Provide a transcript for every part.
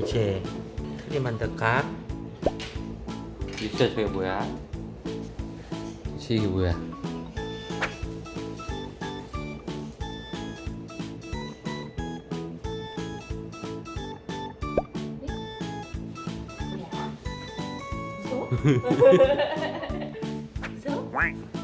이제 트리 만들까? 있어 저게 뭐야? 이게 뭐야? 무서워? 누구야?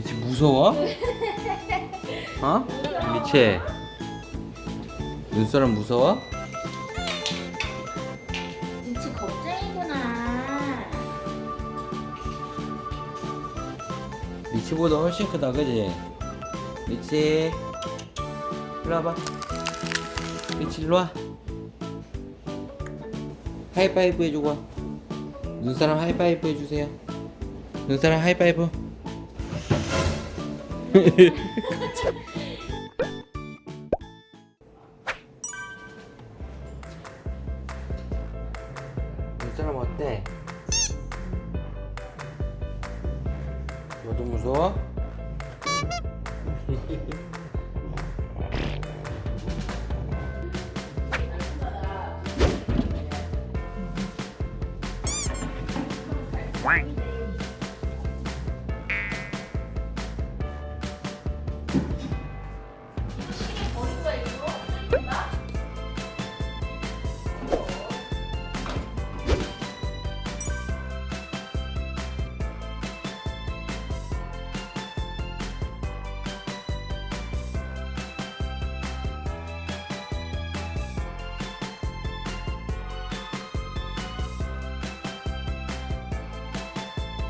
이제 무서워? 어? 미체 눈사람 무서워? 눈치 겁쟁이구나. 미치보다 훨씬 크다 그지? 미치 일로 와봐 미치 일로 와 하이파이브 해주고 와 눈사람 하이파이브 해주세요 눈사람 하이파이브 눈사람 어때? 너도 무서워?